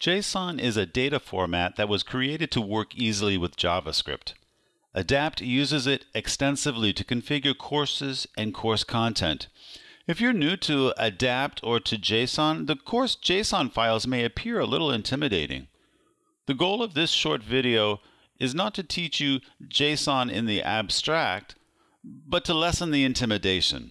JSON is a data format that was created to work easily with JavaScript. Adapt uses it extensively to configure courses and course content. If you're new to Adapt or to JSON, the course JSON files may appear a little intimidating. The goal of this short video is not to teach you JSON in the abstract, but to lessen the intimidation.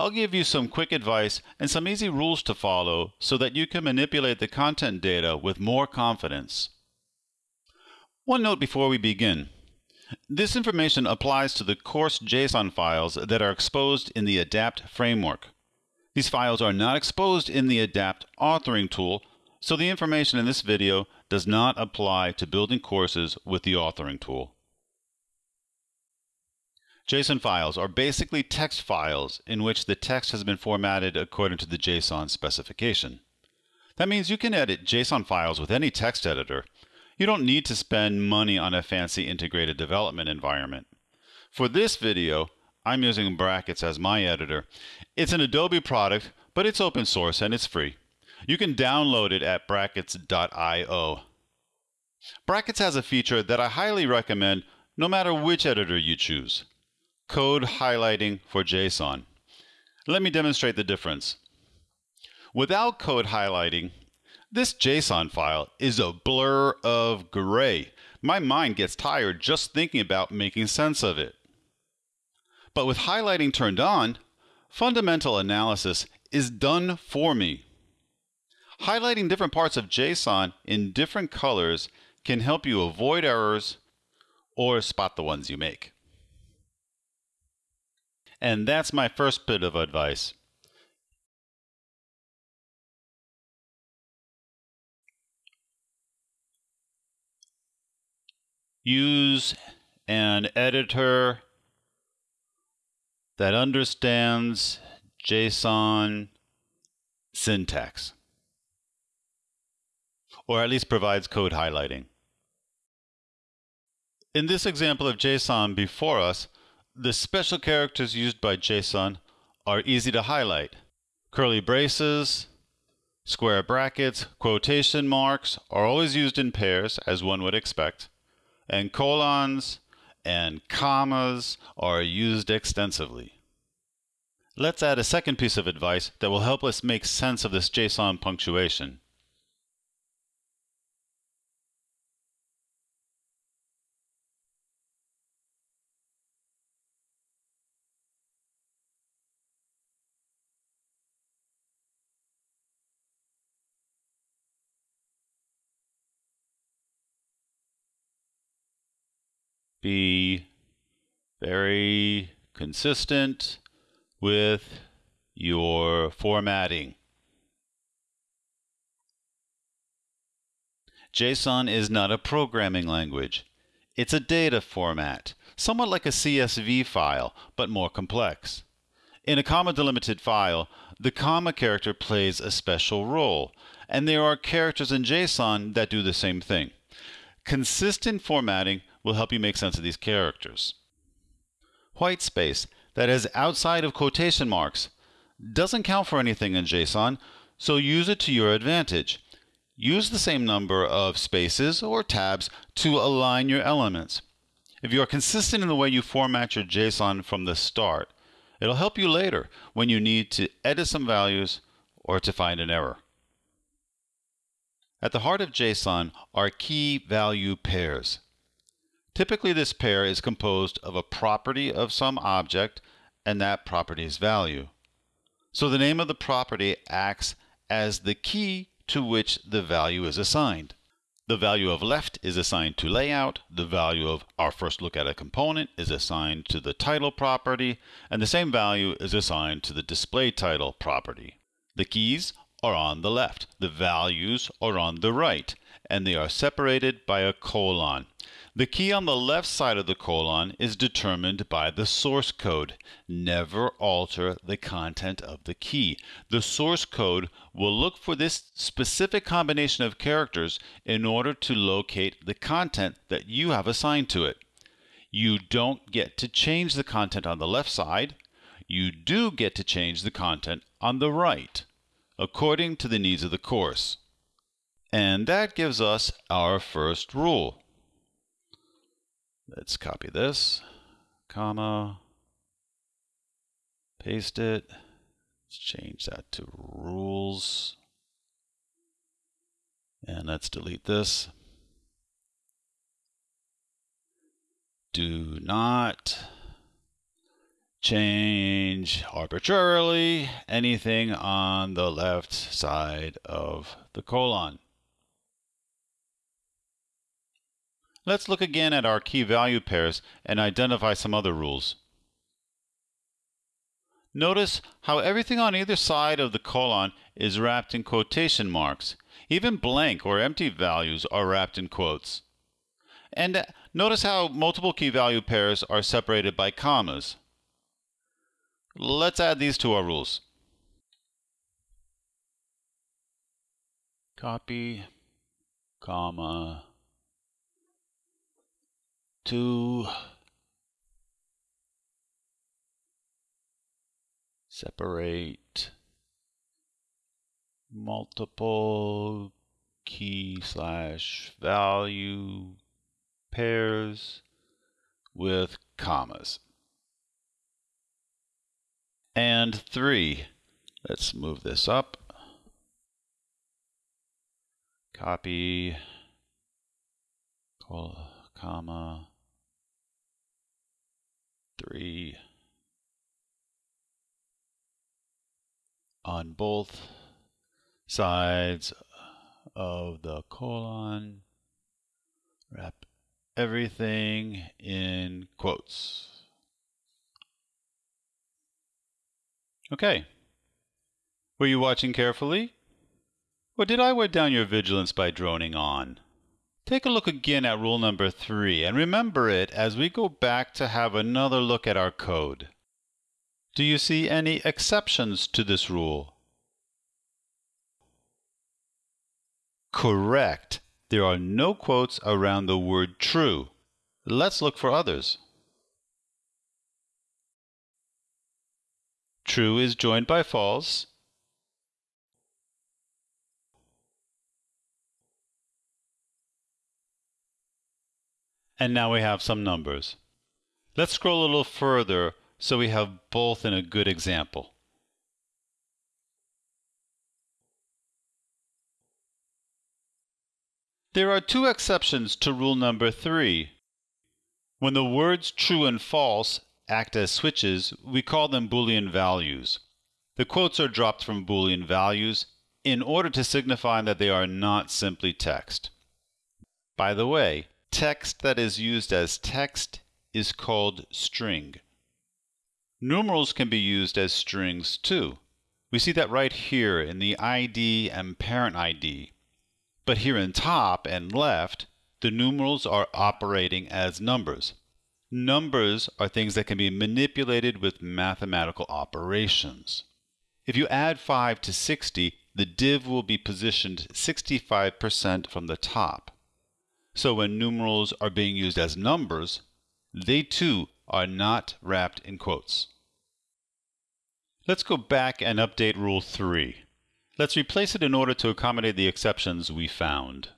I'll give you some quick advice and some easy rules to follow so that you can manipulate the content data with more confidence. One note before we begin. This information applies to the course JSON files that are exposed in the ADAPT framework. These files are not exposed in the ADAPT authoring tool, so the information in this video does not apply to building courses with the authoring tool. JSON files are basically text files in which the text has been formatted according to the JSON specification. That means you can edit JSON files with any text editor. You don't need to spend money on a fancy integrated development environment. For this video, I'm using Brackets as my editor. It's an Adobe product, but it's open source and it's free. You can download it at brackets.io. Brackets has a feature that I highly recommend no matter which editor you choose code highlighting for JSON. Let me demonstrate the difference. Without code highlighting, this JSON file is a blur of gray. My mind gets tired just thinking about making sense of it. But with highlighting turned on, fundamental analysis is done for me. Highlighting different parts of JSON in different colors can help you avoid errors or spot the ones you make. And that's my first bit of advice. Use an editor that understands JSON syntax, or at least provides code highlighting. In this example of JSON before us, the special characters used by JSON are easy to highlight. Curly braces, square brackets, quotation marks are always used in pairs, as one would expect, and colons and commas are used extensively. Let's add a second piece of advice that will help us make sense of this JSON punctuation. Be very consistent with your formatting. JSON is not a programming language. It's a data format, somewhat like a CSV file, but more complex. In a comma delimited file, the comma character plays a special role, and there are characters in JSON that do the same thing. Consistent formatting will help you make sense of these characters. White space, that is outside of quotation marks, doesn't count for anything in JSON, so use it to your advantage. Use the same number of spaces or tabs to align your elements. If you are consistent in the way you format your JSON from the start, it'll help you later when you need to edit some values or to find an error. At the heart of JSON are key value pairs. Typically, this pair is composed of a property of some object and that property's value. So the name of the property acts as the key to which the value is assigned. The value of left is assigned to layout, the value of our first look at a component is assigned to the title property, and the same value is assigned to the display title property. The keys are on the left, the values are on the right, and they are separated by a colon. The key on the left side of the colon is determined by the source code. Never alter the content of the key. The source code will look for this specific combination of characters in order to locate the content that you have assigned to it. You don't get to change the content on the left side. You do get to change the content on the right, according to the needs of the course. And that gives us our first rule. Let's copy this, comma, paste it. Let's change that to rules. And let's delete this. Do not change arbitrarily anything on the left side of the colon. Let's look again at our key value pairs and identify some other rules. Notice how everything on either side of the colon is wrapped in quotation marks. Even blank or empty values are wrapped in quotes. And notice how multiple key value pairs are separated by commas. Let's add these to our rules. Copy, comma, to separate multiple key slash value pairs with commas. And three, let's move this up. Copy, comma, three on both sides of the colon. Wrap everything in quotes. Okay. Were you watching carefully? Or did I wear down your vigilance by droning on? Take a look again at rule number three and remember it as we go back to have another look at our code. Do you see any exceptions to this rule? Correct. There are no quotes around the word true. Let's look for others. True is joined by false. And now we have some numbers. Let's scroll a little further so we have both in a good example. There are two exceptions to rule number three. When the words true and false act as switches, we call them Boolean values. The quotes are dropped from Boolean values in order to signify that they are not simply text. By the way, text that is used as text is called string. Numerals can be used as strings too. We see that right here in the ID and parent ID. But here in top and left, the numerals are operating as numbers. Numbers are things that can be manipulated with mathematical operations. If you add 5 to 60, the div will be positioned 65% from the top. So when numerals are being used as numbers, they too are not wrapped in quotes. Let's go back and update Rule 3. Let's replace it in order to accommodate the exceptions we found.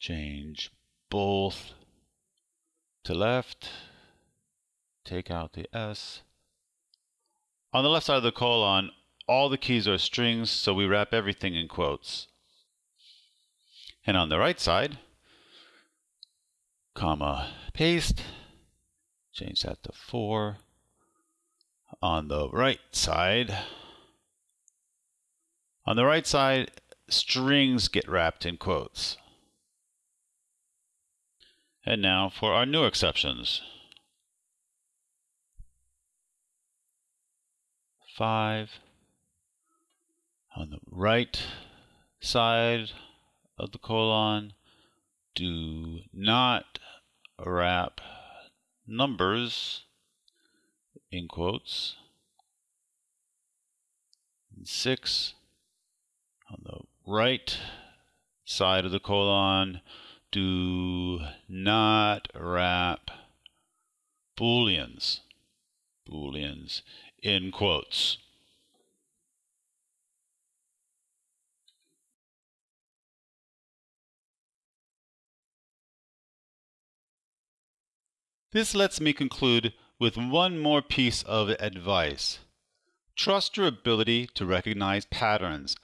Change both to left, take out the S. On the left side of the colon, all the keys are strings, so we wrap everything in quotes. And on the right side, comma, paste, change that to 4. On the right side, on the right side, strings get wrapped in quotes. And now for our new exceptions. 5 on the right side of the colon, do not wrap numbers in quotes. And 6 on the right side of the colon, do not wrap booleans, booleans in quotes. This lets me conclude with one more piece of advice. Trust your ability to recognize patterns.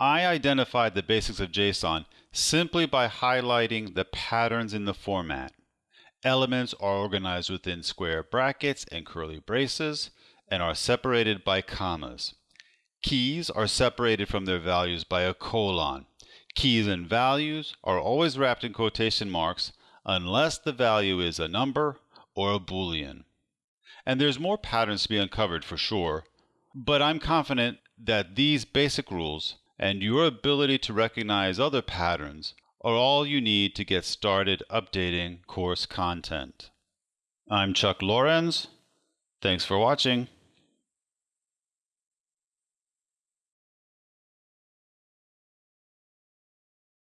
I identified the basics of JSON simply by highlighting the patterns in the format. Elements are organized within square brackets and curly braces and are separated by commas. Keys are separated from their values by a colon. Keys and values are always wrapped in quotation marks unless the value is a number or a boolean. And there's more patterns to be uncovered for sure, but I'm confident that these basic rules and your ability to recognize other patterns are all you need to get started updating course content. I'm Chuck Lorenz. Thanks for watching.